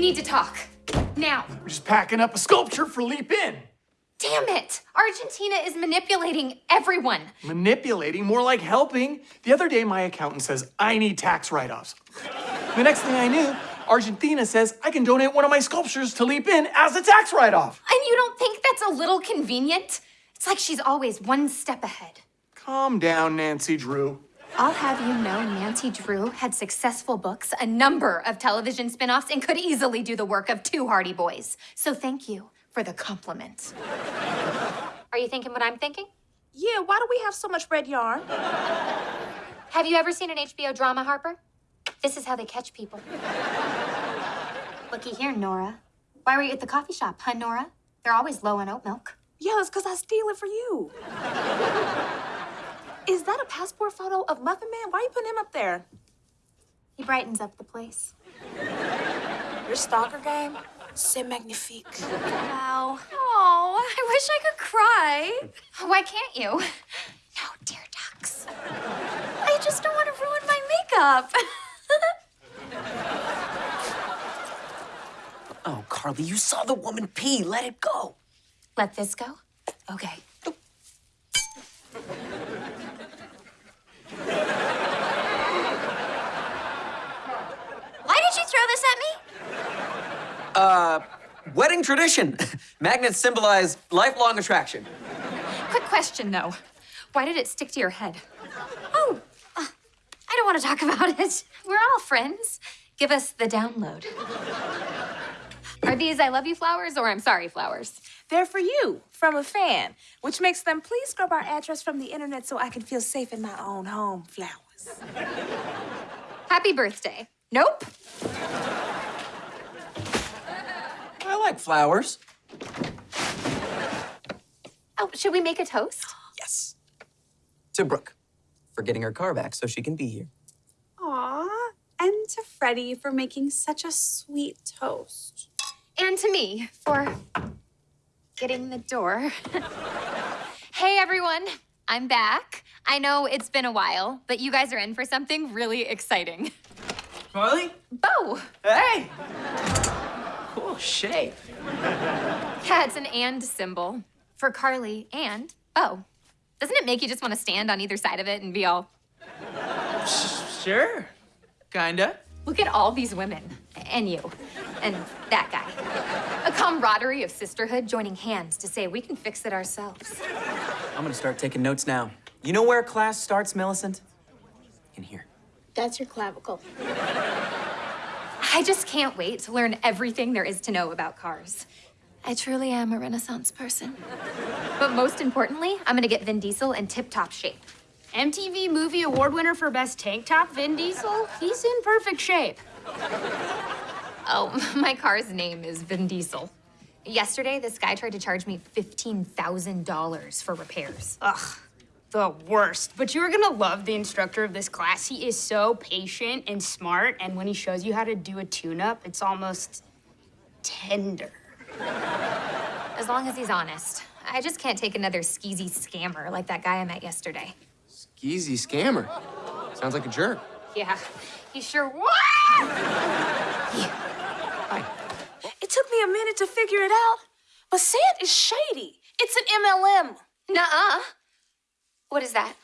We need to talk. Now. We're just packing up a sculpture for Leap In. Damn it! Argentina is manipulating everyone. Manipulating, more like helping. The other day, my accountant says I need tax write offs. The next thing I knew, Argentina says I can donate one of my sculptures to Leap In as a tax write off. And you don't think that's a little convenient? It's like she's always one step ahead. Calm down, Nancy Drew. I'll have you know Nancy Drew had successful books, a number of television spin offs, and could easily do the work of two Hardy Boys. So thank you for the compliment. Are you thinking what I'm thinking? Yeah, why do we have so much red yarn? Have you ever seen an HBO drama, Harper? This is how they catch people. Looky here, Nora. Why were you at the coffee shop, huh, Nora? They're always low on oat milk. Yeah, it's because I steal it for you. Is that a passport photo of Muffin Man? Why are you putting him up there? He brightens up the place. Your stalker game? C'est magnifique. Wow. Oh, I wish I could cry. Why can't you? No, dear ducks. I just don't want to ruin my makeup. Oh, Carly, you saw the woman pee. Let it go. Let this go? Okay. Why did you throw this at me? Uh, wedding tradition. Magnets symbolize lifelong attraction. Quick question, though. Why did it stick to your head? Oh, uh, I don't want to talk about it. We're all friends. Give us the download. Are these I love you flowers or I'm sorry flowers? They're for you, from a fan, which makes them please scrub our address from the internet so I can feel safe in my own home flowers. Happy birthday. Nope. I like flowers. Oh, should we make a toast? Yes. To Brooke for getting her car back so she can be here. Aw, and to Freddie for making such a sweet toast. And to me for getting the door. hey, everyone. I'm back. I know it's been a while, but you guys are in for something really exciting. Carly? Bo! Hey! Oh, cool shape. Yeah, it's an and symbol for Carly and oh. Doesn't it make you just want to stand on either side of it and be all, Sure. Kinda. look at all these women, and you, and that guy. A camaraderie of sisterhood joining hands to say we can fix it ourselves. I'm gonna start taking notes now. You know where class starts, Millicent? In here. That's your clavicle. I just can't wait to learn everything there is to know about cars. I truly am a Renaissance person. But most importantly, I'm gonna get Vin Diesel in tip top shape. MTV Movie Award winner for Best Tank Top, Vin Diesel? He's in perfect shape. Oh, my car's name is Vin Diesel. Yesterday, this guy tried to charge me $15,000 for repairs. Ugh, the worst. But you're gonna love the instructor of this class. He is so patient and smart, and when he shows you how to do a tune up, it's almost tender. As long as he's honest. I just can't take another skeezy scammer like that guy I met yesterday. Skeezy scammer. Sounds like a jerk. Yeah, he sure was. It took me a minute to figure it out, but Sand is shady. It's an MLM. Nuh-uh. What is that?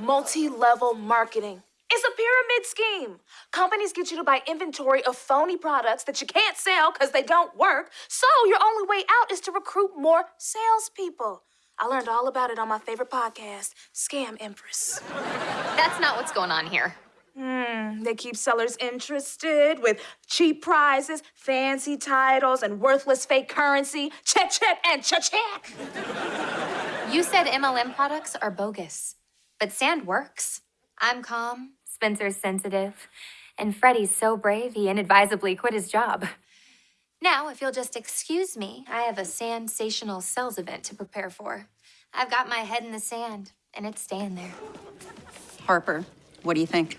Multi-level marketing. It's a pyramid scheme. Companies get you to buy inventory of phony products that you can't sell because they don't work. So your only way out is to recruit more salespeople. I learned all about it on my favorite podcast, Scam Empress. That's not what's going on here. Hmm, they keep sellers interested with cheap prizes, fancy titles, and worthless fake currency. Check, check, and check, check. You said MLM products are bogus, but Sand works. I'm calm, Spencer's sensitive, and Freddie's so brave he inadvisably quit his job. Now, if you'll just excuse me, I have a sensational sales event to prepare for. I've got my head in the sand, and it's staying there. Harper, what do you think?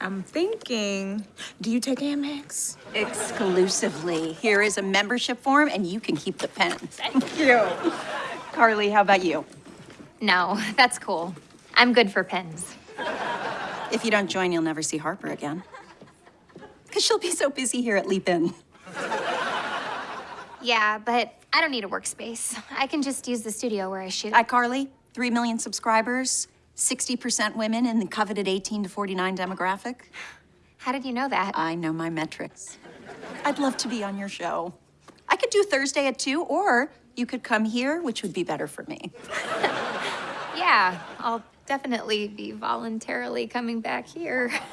I'm thinking, do you take Amex? Exclusively. Here is a membership form, and you can keep the pen. Thank you. Carly, how about you? No, that's cool. I'm good for pins. If you don't join, you'll never see Harper again. Because she'll be so busy here at Leap In. Yeah, but I don't need a workspace. I can just use the studio where I shoot. iCarly, 3 million subscribers, 60% women in the coveted 18 to 49 demographic. How did you know that? I know my metrics. I'd love to be on your show. I could do Thursday at 2, or you could come here, which would be better for me. Yeah, I'll definitely be voluntarily coming back here.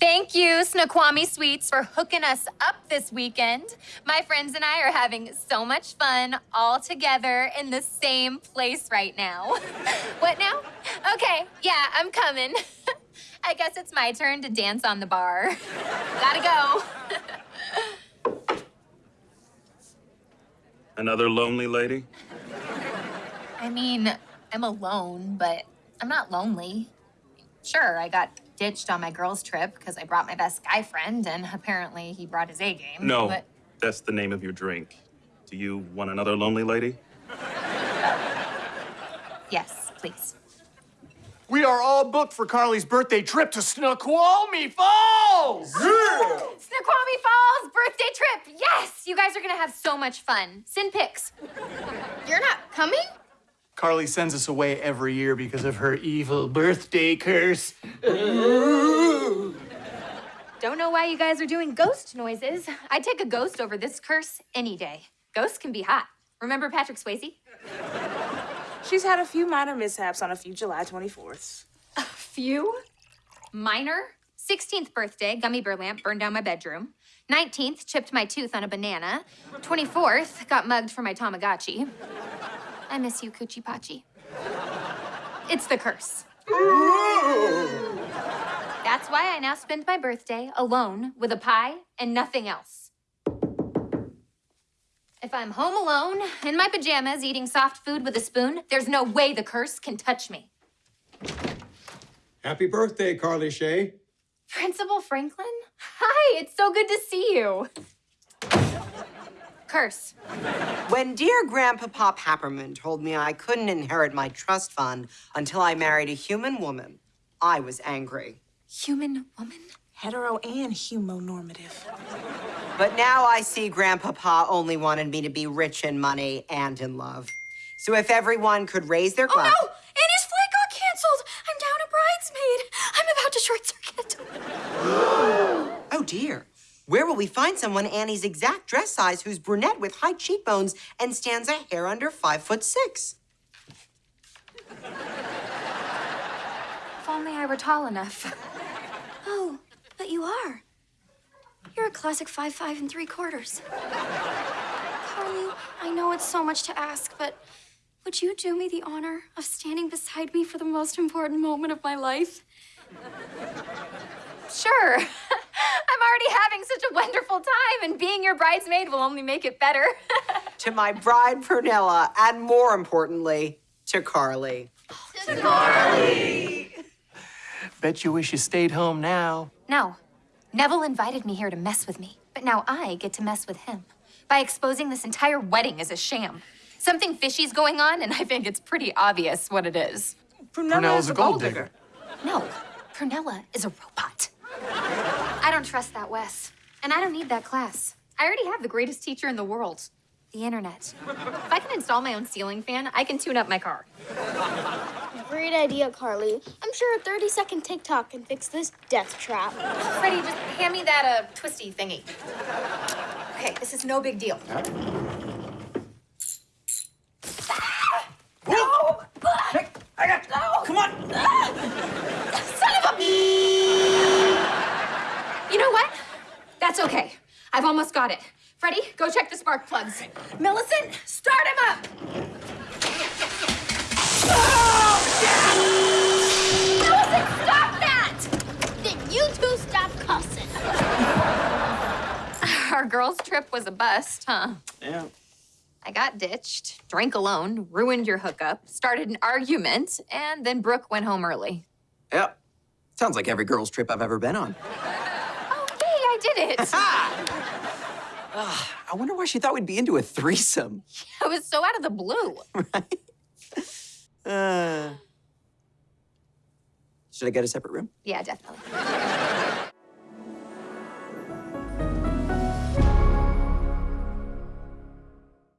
Thank you, Snoqualmie Suites, for hooking us up this weekend. My friends and I are having so much fun all together in the same place right now. what now? Okay, yeah, I'm coming. I guess it's my turn to dance on the bar. Gotta go. Another lonely lady? I mean, I'm alone, but I'm not lonely. Sure, I got ditched on my girls' trip because I brought my best guy friend, and apparently he brought his A game. No, But that's the name of your drink. Do you want another lonely lady? yes, please. We are all booked for Carly's birthday trip to Snoqualmie Falls! Snoqualmie Falls birthday trip! Yes! You guys are gonna have so much fun. Send pics. You're not coming? Carly sends us away every year because of her evil birthday curse. Don't know why you guys are doing ghost noises. I'd take a ghost over this curse any day. Ghosts can be hot. Remember Patrick Swayze? She's had a few minor mishaps on a few July 24ths. Few? Minor? 16th birthday, gummy bear lamp burned down my bedroom. 19th, chipped my tooth on a banana. 24th, got mugged for my Tamagotchi. I miss you, Coochie Pachi. It's the curse. That's why I now spend my birthday alone with a pie and nothing else. If I'm home alone, in my pajamas, eating soft food with a spoon, there's no way the curse can touch me. Happy birthday, Carly Shay. Principal Franklin? Hi, it's so good to see you. Curse. When dear Grandpa Pop Papperman told me I couldn't inherit my trust fund until I married a human woman, I was angry. Human woman? Hetero and humonormative. But now I see Grandpapa only wanted me to be rich in money and in love. So if everyone could raise their glass. Oh no! Annie's flight got canceled! I'm down a bridesmaid! I'm about to short circuit. Oh dear. Where will we find someone Annie's exact dress size who's brunette with high cheekbones and stands a hair under five foot six? If only I were tall enough. Oh, but you are. You're a classic five five and three quarters. Carly, I know it's so much to ask, but would you do me the honor of standing beside me for the most important moment of my life? Sure. I'm already having such a wonderful time, and being your bridesmaid will only make it better. To my bride, Prunella, and more importantly, to Carly. to Carly. Bet you wish you stayed home now. no. Nevel invited me here to mess with me, but now I get to mess with him by exposing this entire wedding as a sham. Something fishy's going on, and I think it's pretty obvious what it is. Prunella is a gold digger. No, Prunella is a robot. I don't trust that, Wes. And I don't need that class. I already have the greatest teacher in the world the internet. If I can install my own ceiling fan, I can tune up my car. Great idea, Carly. I'm sure a 30 second TikTok can fix this death trap. Freddie, just hand me that uh, twisty thingy. Okay, this is no big deal. No! I got. No! Come on! Son of a. You know what? That's okay. I've almost got it. Freddie, go check the spark plugs. Millicent, start him up! Millicent, stop that! Then you two stop cussing. Our girls' trip was a bust, huh? Yeah. I got ditched, drank alone, ruined your hookup, started an argument, and then Brooke went home early. Yep. Sounds like every girl's trip I've ever been on. Oh, yay, I did it! Ah. I wonder why she thought we'd be into a threesome. Yeah, it was so out of the blue. Uh, should I get a separate room? Yeah, definitely.